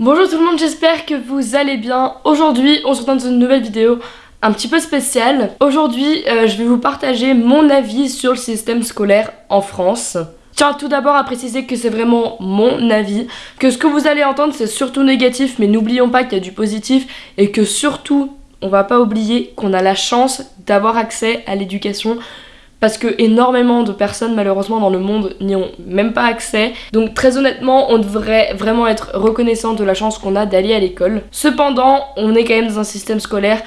Bonjour tout le monde, j'espère que vous allez bien. Aujourd'hui, on se retrouve dans une nouvelle vidéo un petit peu spéciale. Aujourd'hui, euh, je vais vous partager mon avis sur le système scolaire en France. Tiens tout d'abord à préciser que c'est vraiment mon avis, que ce que vous allez entendre c'est surtout négatif, mais n'oublions pas qu'il y a du positif et que surtout, on va pas oublier qu'on a la chance d'avoir accès à l'éducation parce que énormément de personnes malheureusement dans le monde n'y ont même pas accès. Donc très honnêtement, on devrait vraiment être reconnaissant de la chance qu'on a d'aller à l'école. Cependant, on est quand même dans un système scolaire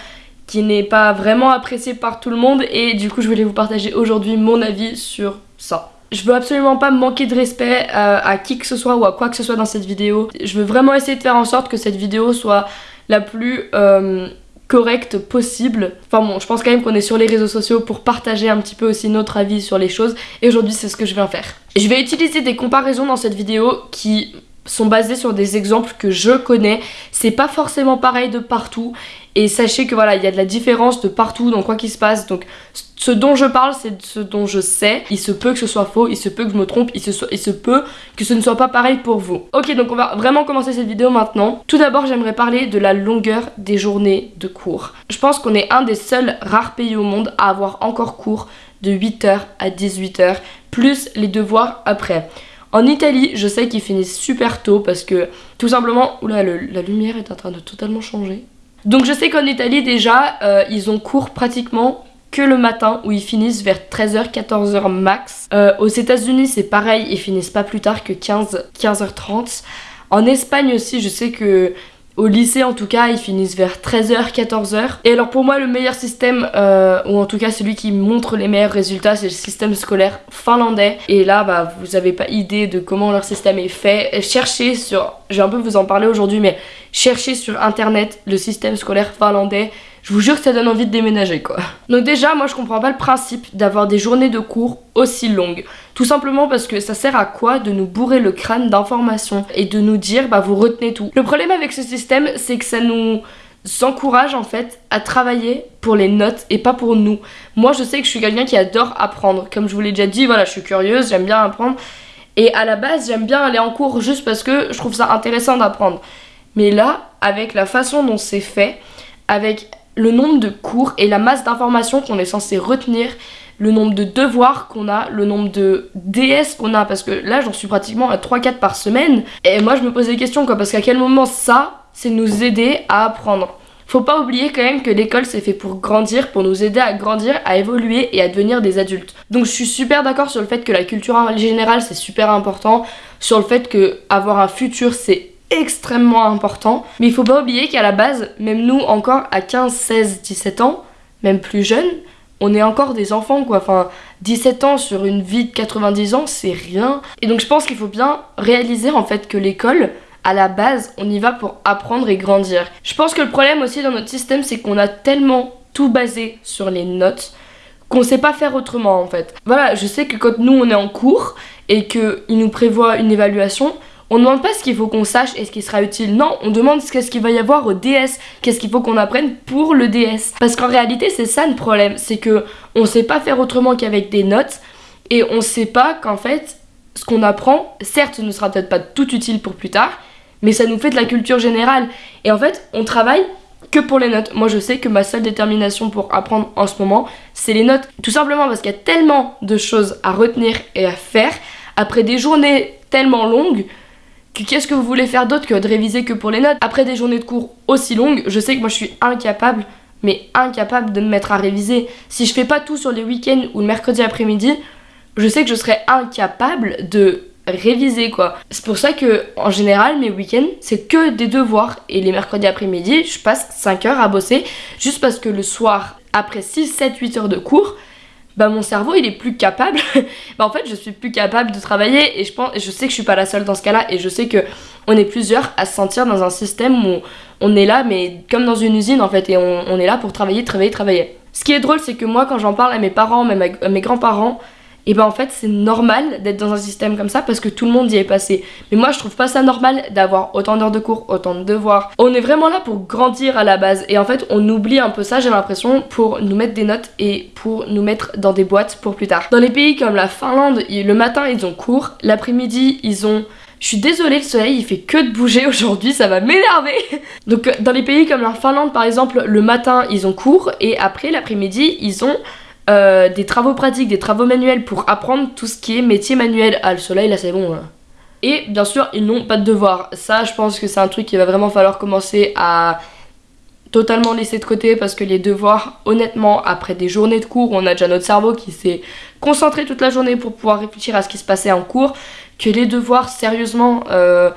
qui n'est pas vraiment apprécié par tout le monde et du coup je voulais vous partager aujourd'hui mon avis sur ça. Je veux absolument pas manquer de respect à, qui que ce soit ou à quoi que ce soit dans cette vidéo. Je veux vraiment essayer de faire en sorte que cette vidéo soit la plus... Euh, correcte possible. Enfin bon, je pense quand même qu'on est sur les réseaux sociaux pour partager un petit peu aussi notre avis sur les choses et aujourd'hui c'est ce que je vais en faire. Je vais utiliser des comparaisons dans cette vidéo qui sont basées sur des exemples que je connais. C'est pas forcément pareil de partout et sachez que voilà, il y a de la différence de partout dans quoi qu'il se passe. Donc ce dont je parle, c'est ce dont je sais. Il se peut que ce soit faux, il se peut que je me trompe, il se, peut que ce ne soit pas pareil pour vous. Ok, donc on va vraiment commencer cette vidéo maintenant. Tout d'abord, j'aimerais parler de la longueur des journées de cours. Je pense qu'on est un des seuls rares pays au monde à avoir encore cours de 8h à 18h, plus les devoirs après. En Italie, je sais qu'ils finissent super tôt parce que tout simplement, oula, la lumière est en train de totalement changer. Donc je sais qu'en Italie déjà, euh, ils ont cours pratiquement que le matin où ils finissent vers 13h, 14h max. Euh, aux états unis c'est pareil, ils finissent pas plus tard que 15, 15h30. En Espagne aussi, je sais que au lycée en tout cas ils finissent vers 13h, 14h. Et alors pour moi le meilleur système, euh, ou en tout cas celui qui montre les meilleurs résultats, c'est le système scolaire finlandais. Et là bah vous avez pas idée de comment leur système est fait. Cherchez sur, je vais un peu vous en parler aujourd'hui mais cherchez sur internet le système scolaire finlandais. Je vous jure que ça donne envie de déménager quoi. Donc déjà moi je comprends pas le principe d'avoir des journées de cours aussi longues. Tout simplement parce que ça sert à quoi de nous bourrer le crâne d'informations et de nous dire bah vous retenez tout. Le problème avec ce système c'est que ça nous encourage en fait à travailler pour les notes et pas pour nous. Moi je sais que je suis quelqu'un qui adore apprendre. Comme je vous l'ai déjà dit, voilà je suis curieuse, j'aime bien apprendre. Et à la base j'aime bien aller en cours juste parce que je trouve ça intéressant d'apprendre. Mais là, avec la façon dont c'est fait, avec le nombre de cours et la masse d'informations qu'on est censé retenir, le nombre de devoirs qu'on a, le nombre de DS qu'on a, parce que là j'en suis pratiquement à 3-4 par semaine, et moi je me pose des questions quoi, parce qu'à quel moment ça, c'est nous aider à apprendre? Faut pas oublier quand même que l'école c'est fait pour grandir, pour nous aider à grandir, à évoluer et à devenir des adultes. Donc je suis super d'accord sur le fait que la culture générale c'est super important, sur le fait que avoir un futur c'est extrêmement important. Mais il faut pas oublier qu'à la base, même nous encore à 15, 16, 17 ans, même plus jeunes, on est encore des enfants quoi. Enfin, 17 ans sur une vie de 90 ans, c'est rien. Et donc je pense qu'il faut bien réaliser en fait que l'école, à la base, on y va pour apprendre et grandir. Je pense que le problème aussi dans notre système, c'est qu'on a tellement tout basé sur les notes qu'on sait pas faire autrement en fait. Voilà, je sais que quand nous on est en cours et qu'il nous prévoit une évaluation, on ne demande pas ce qu'il faut qu'on sache et ce qui sera utile. Non, on demande ce qu'il va y avoir au DS. Qu'est-ce qu'il faut qu'on apprenne pour le DS. Parce qu'en réalité, c'est ça le problème. C'est que on sait pas faire autrement qu'avec des notes. Et on sait pas qu'en fait, ce qu'on apprend, certes, ne sera peut-être pas tout utile pour plus tard. Mais ça nous fait de la culture générale. Et en fait, on travaille que pour les notes. Moi, je sais que ma seule détermination pour apprendre en ce moment, c'est les notes. Tout simplement parce qu'il y a tellement de choses à retenir et à faire. Après des journées tellement longues, qu'est-ce que vous voulez faire d'autre que de réviser que pour les notes? Après des journées de cours aussi longues, je sais que moi je suis incapable, mais incapable de me mettre à réviser. Si je fais pas tout sur les week-ends ou le mercredi après-midi, je sais que je serais incapable de réviser quoi. C'est pour ça que en général mes week-ends c'est que des devoirs et les mercredis après-midi je passe 5 heures à bosser juste parce que le soir après 6, 7, 8 heures de cours bah mon cerveau il est plus capable. Bah en fait je suis plus capable de travailler et je pense je sais que je suis pas la seule dans ce cas là et je sais que on est plusieurs à se sentir dans un système où on est là mais comme dans une usine en fait et on, est là pour travailler travailler travailler. Ce qui est drôle c'est que moi quand j'en parle à mes parents même à mes grands-parents et ben en fait c'est normal d'être dans un système comme ça parce que tout le monde y est passé. Mais moi je trouve pas ça normal d'avoir autant d'heures de cours, autant de devoirs. On est vraiment là pour grandir à la base et en fait on oublie un peu ça j'ai l'impression pour nous mettre des notes et pour nous mettre dans des boîtes pour plus tard. Dans les pays comme la Finlande, le matin ils ont cours, l'après-midi ils ont Je suis désolée, le soleil il fait que de bouger aujourd'hui, ça va m'énerver. Donc dans les pays comme la Finlande par exemple, le matin ils ont cours et après l'après-midi ils ont euh, des travaux pratiques, des travaux manuels pour apprendre tout ce qui est métier manuel. Ah le soleil là c'est bon. Et bien sûr ils n'ont pas de devoirs. Ça je pense que c'est un truc qu'il va vraiment falloir commencer à totalement laisser de côté parce que les devoirs, honnêtement, après des journées de cours, on a déjà notre cerveau qui s'est concentré toute la journée pour pouvoir réfléchir à ce qui se passait en cours, que les devoirs, sérieusement, euh,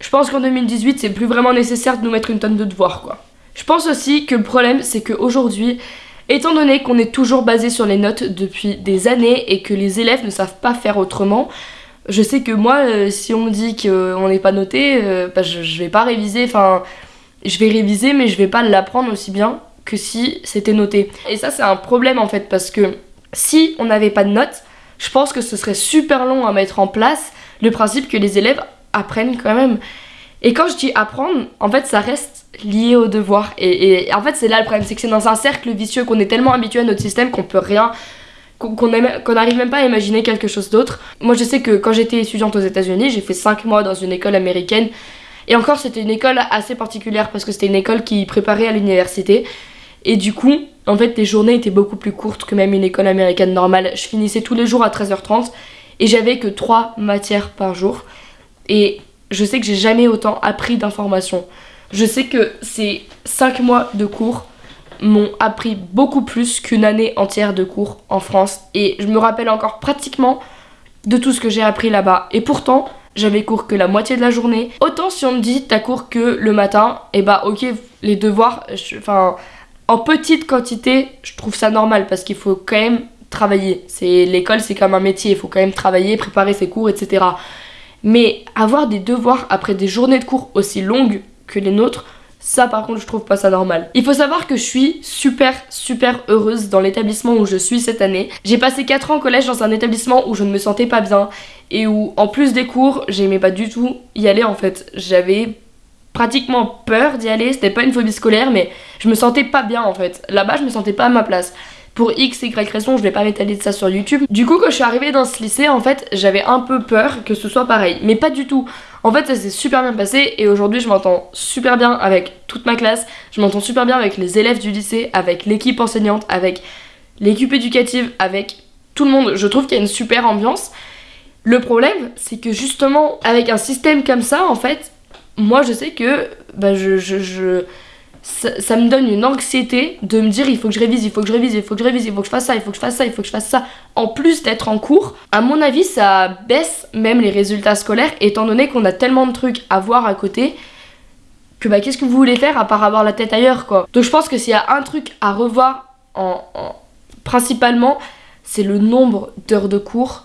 je pense qu'en 2018, c'est plus vraiment nécessaire de nous mettre une tonne de devoirs, quoi. Je pense aussi que le problème, c'est qu'aujourd'hui, étant donné qu'on est toujours basé sur les notes depuis des années et que les élèves ne savent pas faire autrement, je sais que moi, euh, si on me dit qu'on n'est pas noté, euh, bah, je, je vais pas réviser, enfin je vais réviser mais je vais pas l'apprendre aussi bien que si c'était noté. Et ça c'est un problème en fait parce que si on n'avait pas de notes, je pense que ce serait super long à mettre en place le principe que les élèves apprennent quand même. Et quand je dis apprendre, en fait ça reste lié au devoir. Et, en fait c'est là le problème, c'est que c'est dans un cercle vicieux qu'on est tellement habitué à notre système qu'on peut rien qu'on n'arrive même pas à imaginer quelque chose d'autre. Moi je sais que quand j'étais étudiante aux États-Unis, j'ai fait 5 mois dans une école américaine et encore, c'était une école assez particulière parce que c'était une école qui préparait à l'université. Et du coup, en fait, les journées étaient beaucoup plus courtes que même une école américaine normale. Je finissais tous les jours à 13h30 et j'avais que 3 matières par jour. Et je sais que j'ai jamais autant appris d'informations. Je sais que ces 5 mois de cours m'ont appris beaucoup plus qu'une année entière de cours en France. Et je me rappelle encore pratiquement de tout ce que j'ai appris là-bas. Et pourtant, j'avais cours que la moitié de la journée. Autant si on me dit t'as cours que le matin, et eh bah ok, les devoirs, enfin, en petite quantité, je trouve ça normal parce qu'il faut quand même travailler. L'école, c'est comme un métier, il faut quand même travailler, préparer ses cours, etc. Mais avoir des devoirs après des journées de cours aussi longues que les nôtres, ça par contre je trouve pas ça normal. Il faut savoir que je suis super super heureuse dans l'établissement où je suis cette année. J'ai passé 4 ans au collège dans un établissement où je ne me sentais pas bien et où en plus des cours j'aimais pas du tout y aller en fait. J'avais pratiquement peur d'y aller, c'était pas une phobie scolaire mais je me sentais pas bien en fait. Là-bas je me sentais pas à ma place pour x, y raison, je vais pas m'étaler de ça sur YouTube. Du coup, quand je suis arrivée dans ce lycée, en fait, j'avais un peu peur que ce soit pareil. Mais pas du tout. En fait, ça s'est super bien passé et aujourd'hui, je m'entends super bien avec toute ma classe. Je m'entends super bien avec les élèves du lycée, avec l'équipe enseignante, avec l'équipe éducative, avec tout le monde. Je trouve qu'il y a une super ambiance. Le problème, c'est que justement, avec un système comme ça, en fait, moi, je sais que bah, je, je ça, me donne une anxiété de me dire il faut que je révise, il faut que je révise, il faut que je révise, il faut que je fasse ça, il faut que je fasse ça, il faut que je fasse ça. En plus d'être en cours, à mon avis, ça baisse même les résultats scolaires étant donné qu'on a tellement de trucs à voir à côté que bah qu'est-ce que vous voulez faire à part avoir la tête ailleurs quoi? Donc je pense que s'il y a un truc à revoir en principalement, c'est le nombre d'heures de cours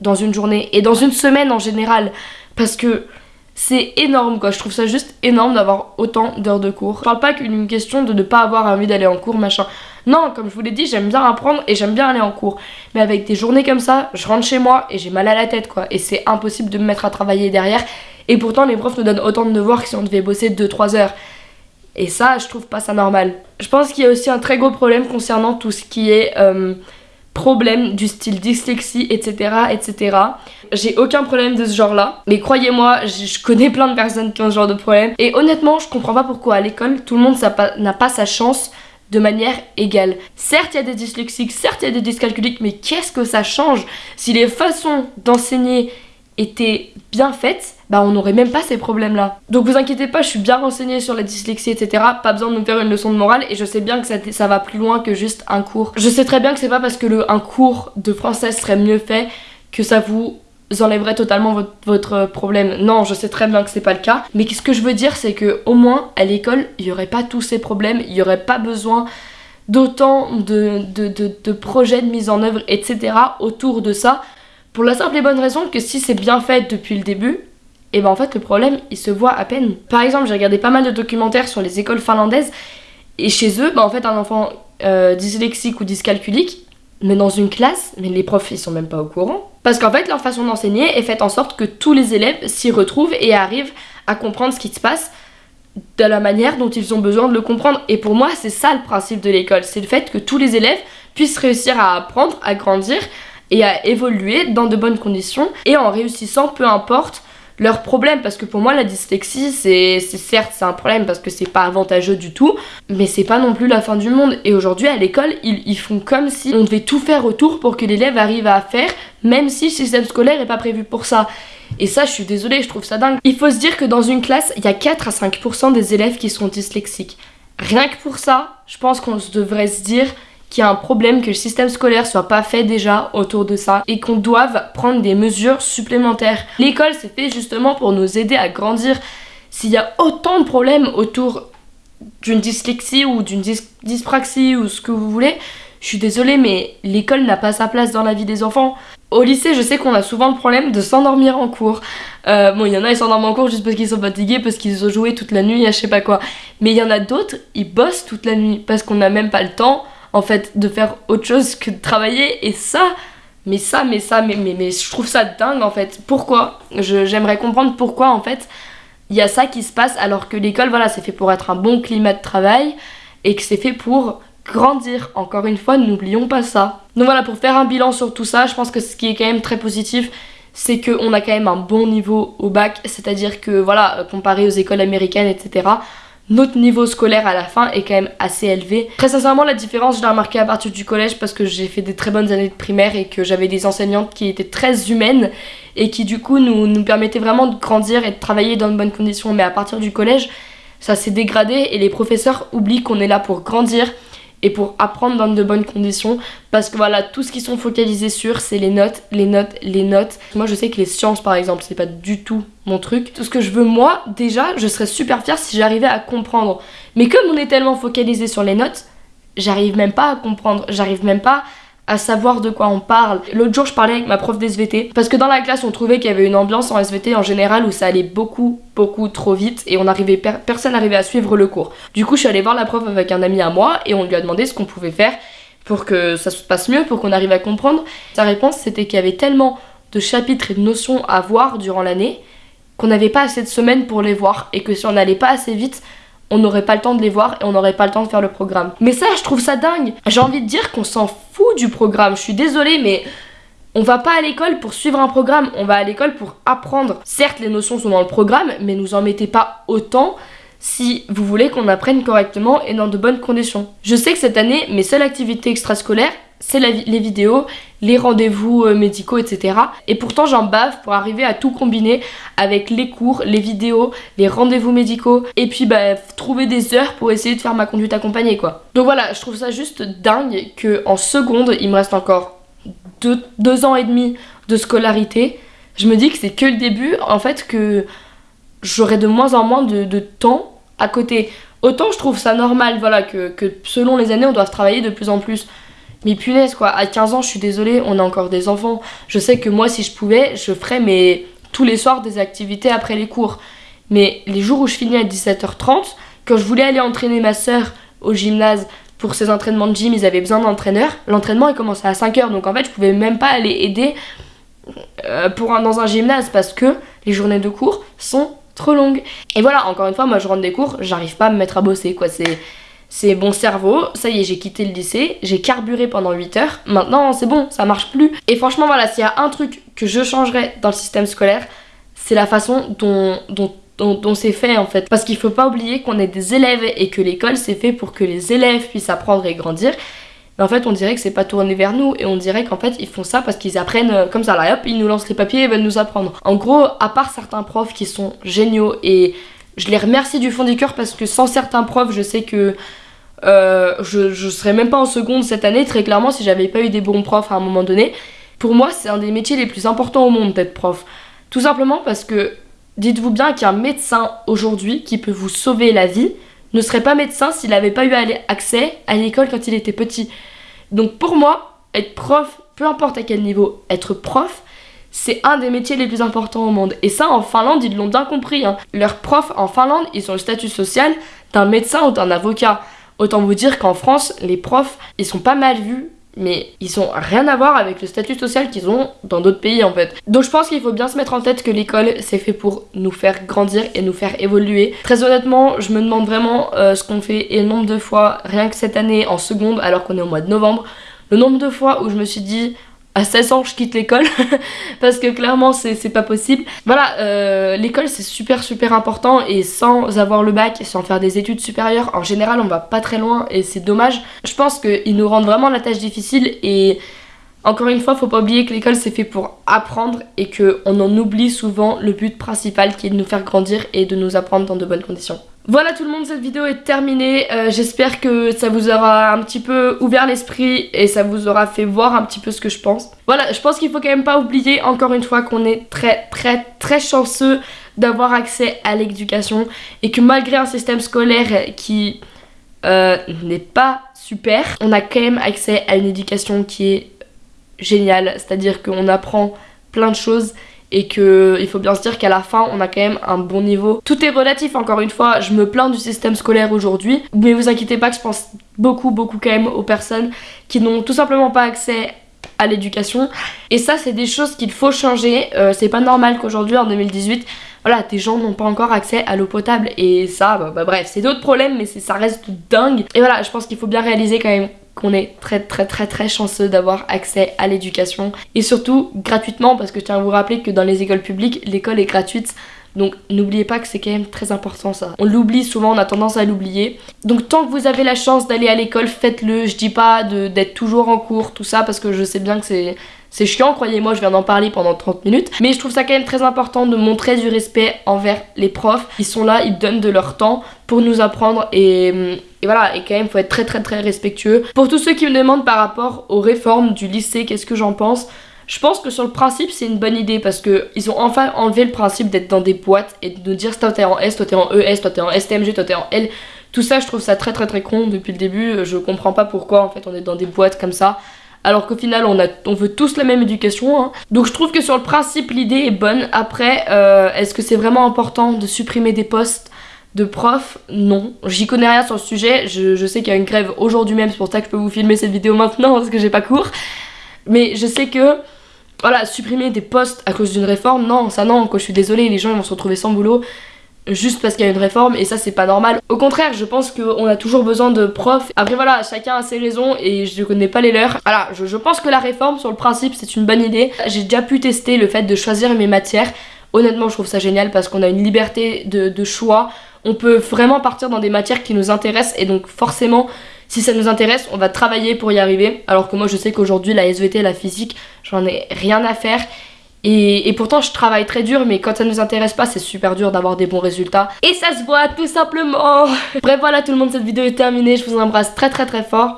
dans une journée et dans une semaine en général parce que c'est énorme quoi, je trouve ça juste énorme d'avoir autant d'heures de cours. Je parle pas qu'une question de ne pas avoir envie d'aller en cours machin. Non, comme je vous l'ai dit, j'aime bien apprendre et j'aime bien aller en cours. Mais avec des journées comme ça, je rentre chez moi et j'ai mal à la tête quoi. Et c'est impossible de me mettre à travailler derrière. Et pourtant les profs nous donnent autant de devoirs que si on devait bosser 2-3 heures. Et ça, je trouve pas ça normal. Je pense qu'il y a aussi un très gros problème concernant tout ce qui est... Euh, problèmes du style dyslexie, etc. etc. J'ai aucun problème de ce genre-là, mais croyez-moi, je connais plein de personnes qui ont ce genre de problème. Et honnêtement, je comprends pas pourquoi à l'école, tout le monde n'a pas sa chance de manière égale. Certes, il y a des dyslexiques, certes, il y a des dyscalculiques, mais qu'est-ce que ça change? Si les façons d'enseigner étaient bien faites bah on n'aurait même pas ces problèmes là. Donc vous inquiétez pas, je suis bien renseignée sur la dyslexie etc. Pas besoin de me faire une leçon de morale et je sais bien que ça, ça va plus loin que juste un cours. Je sais très bien que c'est pas parce que le, un cours de français serait mieux fait que ça vous enlèverait totalement votre, votre, problème. Non, je sais très bien que c'est pas le cas. Mais ce que je veux dire, c'est que au moins à l'école, il y aurait pas tous ces problèmes, il y aurait pas besoin d'autant de, de, de, projets de mise en œuvre, etc. autour de ça. Pour la simple et bonne raison que si c'est bien fait depuis le début, et ben en fait le problème il se voit à peine. Par exemple j'ai regardé pas mal de documentaires sur les écoles finlandaises et chez eux ben en fait un enfant euh, dyslexique ou dyscalculique mais dans une classe, mais les profs ils sont même pas au courant. Parce qu'en fait leur façon d'enseigner est faite en sorte que tous les élèves s'y retrouvent et arrivent à comprendre ce qui se passe de la manière dont ils ont besoin de le comprendre. Et pour moi c'est ça le principe de l'école, c'est le fait que tous les élèves puissent réussir à apprendre, à grandir et à évoluer dans de bonnes conditions et en réussissant peu importe leur problème parce que pour moi la dyslexie c'est certes c'est un problème parce que c'est pas avantageux du tout mais c'est pas non plus la fin du monde. Et aujourd'hui à l'école ils, ils, font comme si on devait tout faire autour pour que l'élève arrive à faire même si le système scolaire est pas prévu pour ça. Et ça je suis désolée je trouve ça dingue. Il faut se dire que dans une classe il y a 4 à 5% des élèves qui sont dyslexiques. Rien que pour ça je pense qu'on devrait se dire qu'il y a un problème, que le système scolaire soit pas fait déjà autour de ça et qu'on doive prendre des mesures supplémentaires. L'école c'est fait justement pour nous aider à grandir. S'il y a autant de problèmes autour d'une dyslexie ou d'une dyspraxie ou ce que vous voulez, je suis désolée mais l'école n'a pas sa place dans la vie des enfants. Au lycée, je sais qu'on a souvent le problème de s'endormir en cours. Euh, bon, il y en a, ils s'endorment en cours juste parce qu'ils sont fatigués, parce qu'ils ont joué toute la nuit, je sais pas quoi. Mais il y en a d'autres, ils bossent toute la nuit parce qu'on n'a même pas le temps en fait, de faire autre chose que de travailler. Et ça, mais ça, mais ça, mais, mais, mais je trouve ça dingue en fait. Pourquoi? J'aimerais comprendre pourquoi en fait il y a ça qui se passe alors que l'école, voilà, c'est fait pour être un bon climat de travail et que c'est fait pour grandir. Encore une fois, n'oublions pas ça. Donc voilà, pour faire un bilan sur tout ça, je pense que ce qui est quand même très positif, c'est qu'on a quand même un bon niveau au bac, c'est-à-dire que voilà, comparé aux écoles américaines, etc., notre niveau scolaire à la fin est quand même assez élevé. Très sincèrement, la différence, je l'ai remarqué à partir du collège parce que j'ai fait des très bonnes années de primaire et que j'avais des enseignantes qui étaient très humaines et qui du coup nous, nous permettaient vraiment de grandir et de travailler dans de bonnes conditions. Mais à partir du collège, ça s'est dégradé et les professeurs oublient qu'on est là pour grandir et pour apprendre dans de bonnes conditions parce que voilà tout ce qu'ils sont focalisés sur c'est les notes les notes les notes. Moi je sais que les sciences par exemple c'est pas du tout mon truc. Tout ce que je veux moi déjà je serais super fière si j'arrivais à comprendre. Mais comme on est tellement focalisé sur les notes j'arrive même pas à comprendre. J'arrive même pas à savoir de quoi on parle. L'autre jour, je parlais avec ma prof d'SVT parce que dans la classe, on trouvait qu'il y avait une ambiance en SVT en général où ça allait beaucoup, beaucoup trop vite et on personne n'arrivait à suivre le cours. Du coup, je suis allée voir la prof avec un ami à moi et on lui a demandé ce qu'on pouvait faire pour que ça se passe mieux, pour qu'on arrive à comprendre. Sa réponse, c'était qu'il y avait tellement de chapitres et de notions à voir durant l'année qu'on n'avait pas assez de semaines pour les voir et que si on n'allait pas assez vite, on n'aurait pas le temps de les voir et on n'aurait pas le temps de faire le programme. Mais ça, je trouve ça dingue. J'ai envie de dire qu'on s'en fout du programme. Je suis désolée, mais on va pas à l'école pour suivre un programme, on va à l'école pour apprendre. Certes, les notions sont dans le programme, mais nous en mettez pas autant si vous voulez qu'on apprenne correctement et dans de bonnes conditions. Je sais que cette année, mes seules activités extrascolaires, c'est les vidéos, les rendez-vous euh, médicaux, etc. Et pourtant j'en bave pour arriver à tout combiner avec les cours, les vidéos, les rendez-vous médicaux et puis bah, trouver des heures pour essayer de faire ma conduite accompagnée quoi. Donc voilà, je trouve ça juste dingue que en seconde, il me reste encore deux, ans et demi de scolarité. Je me dis que c'est que le début, en fait que j'aurai de moins en moins de, temps à côté. Autant je trouve ça normal, voilà, que, que selon les années on doit travailler de plus en plus. Mais punaise quoi, à 15 ans je suis désolée, on a encore des enfants. Je sais que moi si je pouvais, je ferais mais tous les soirs des activités après les cours. Mais les jours où je finis à 17h30, quand je voulais aller entraîner ma soeur au gymnase pour ses entraînements de gym, ils avaient besoin d'entraîneurs. L'entraînement il commençait à 5h donc en fait je pouvais même pas aller aider euh, pour dans un gymnase parce que les journées de cours sont trop longues. Et voilà, encore une fois, moi je rentre des cours, j'arrive pas à me mettre à bosser quoi, c'est c'est bon cerveau, ça y est, j'ai quitté le lycée, j'ai carburé pendant 8 heures, maintenant c'est bon, ça marche plus. Et franchement, voilà, s'il y a un truc que je changerais dans le système scolaire, c'est la façon dont, dont, c'est fait en fait. Parce qu'il faut pas oublier qu'on est des élèves et que l'école c'est fait pour que les élèves puissent apprendre et grandir. Mais en fait, on dirait que c'est pas tourné vers nous et on dirait qu'en fait, ils font ça parce qu'ils apprennent euh, comme ça. Là, hop, ils nous lancent les papiers et veulent nous apprendre. En gros, à part certains profs qui sont géniaux et je les remercie du fond du cœur parce que sans certains profs, je sais que euh, je, je serais même pas en seconde cette année, très clairement, si j'avais pas eu des bons profs à un moment donné. Pour moi, c'est un des métiers les plus importants au monde d'être prof. Tout simplement parce que dites-vous bien qu'un médecin aujourd'hui qui peut vous sauver la vie ne serait pas médecin s'il n'avait pas eu accès à l'école quand il était petit. Donc pour moi, être prof, peu importe à quel niveau, être prof, c'est un des métiers les plus importants au monde. Et ça, en Finlande, ils l'ont bien compris. Hein. Leurs profs en Finlande, ils ont le statut social d'un médecin ou d'un avocat. Autant vous dire qu'en France, les profs, ils sont pas mal vus mais ils ont rien à voir avec le statut social qu'ils ont dans d'autres pays en fait. Donc je pense qu'il faut bien se mettre en tête que l'école c'est fait pour nous faire grandir et nous faire évoluer. Très honnêtement, je me demande vraiment euh, ce qu'on fait et le nombre de fois, rien que cette année en seconde alors qu'on est au mois de novembre, le nombre de fois où je me suis dit à 16 ans je quitte l'école parce que clairement c'est pas possible. Voilà, euh, l'école c'est super super important et sans avoir le bac sans faire des études supérieures, en général on va pas très loin et c'est dommage. Je pense qu'ils nous rendent vraiment la tâche difficile et encore une fois, faut pas oublier que l'école c'est fait pour apprendre et qu'on en oublie souvent le but principal qui est de nous faire grandir et de nous apprendre dans de bonnes conditions. Voilà tout le monde, cette vidéo est terminée. Euh, j'espère que ça vous aura un petit peu ouvert l'esprit et ça vous aura fait voir un petit peu ce que je pense. Voilà, je pense qu'il faut quand même pas oublier encore une fois qu'on est très très très chanceux d'avoir accès à l'éducation et que malgré un système scolaire qui euh, n'est pas super, on a quand même accès à une éducation qui est géniale, c'est-à-dire qu'on apprend plein de choses et que il faut bien se dire qu'à la fin on a quand même un bon niveau. Tout est relatif encore une fois, je me plains du système scolaire aujourd'hui, mais vous inquiétez pas que je pense beaucoup beaucoup quand même aux personnes qui n'ont tout simplement pas accès à l'éducation. Et ça c'est des choses qu'il faut changer, euh, c'est pas normal qu'aujourd'hui en 2018 voilà, des gens n'ont pas encore accès à l'eau potable. Et ça, bah, bah bref, c'est d'autres problèmes mais ça reste dingue. Et voilà, je pense qu'il faut bien réaliser quand même qu'on est très très très très chanceux d'avoir accès à l'éducation et surtout gratuitement parce que je tiens à vous rappeler que dans les écoles publiques l'école est gratuite donc n'oubliez pas que c'est quand même très important ça. On l'oublie souvent, on a tendance à l'oublier. Donc tant que vous avez la chance d'aller à l'école, faites-le. Je dis pas d'être toujours en cours, tout ça, parce que je sais bien que c'est c'est chiant, croyez-moi, je viens d'en parler pendant 30 minutes. Mais je trouve ça quand même très important de montrer du respect envers les profs. Ils sont là, ils donnent de leur temps pour nous apprendre et, voilà, et quand même, il faut être très très très respectueux. Pour tous ceux qui me demandent par rapport aux réformes du lycée, qu'est-ce que j'en pense? Je pense que sur le principe c'est une bonne idée parce que ils ont enfin enlevé le principe d'être dans des boîtes et de nous dire toi t'es en S, toi t'es en ES, toi t'es en STMG, toi t'es en L. Tout ça je trouve ça très très très con depuis le début, je comprends pas pourquoi en fait on est dans des boîtes comme ça alors qu'au final on, veut tous la même éducation. Hein. Donc je trouve que sur le principe l'idée est bonne. Après, euh, est-ce que c'est vraiment important de supprimer des postes de profs Non. J'y connais rien sur le sujet. Je, sais qu'il y a une grève aujourd'hui même, c'est pour ça que je peux vous filmer cette vidéo maintenant parce que j'ai pas cours. Mais je sais que voilà, supprimer des postes à cause d'une réforme, non, ça non, quoi, je suis désolée, les gens ils vont se retrouver sans boulot juste parce qu'il y a une réforme et ça c'est pas normal. Au contraire, je pense qu'on a toujours besoin de profs. Après voilà, chacun a ses raisons et je connais pas les leurs. Voilà, je, pense que la réforme sur le principe c'est une bonne idée. J'ai déjà pu tester le fait de choisir mes matières. Honnêtement, je trouve ça génial parce qu'on a une liberté de, choix. On peut vraiment partir dans des matières qui nous intéressent et donc forcément si ça nous intéresse, on va travailler pour y arriver. Alors que moi, je sais qu'aujourd'hui, la SVT, la physique, j'en ai rien à faire. Et, pourtant je travaille très dur mais quand ça ne nous intéresse pas c'est super dur d'avoir des bons résultats. Et ça se voit tout simplement. Bref voilà tout le monde cette vidéo est terminée. Je vous embrasse très très très fort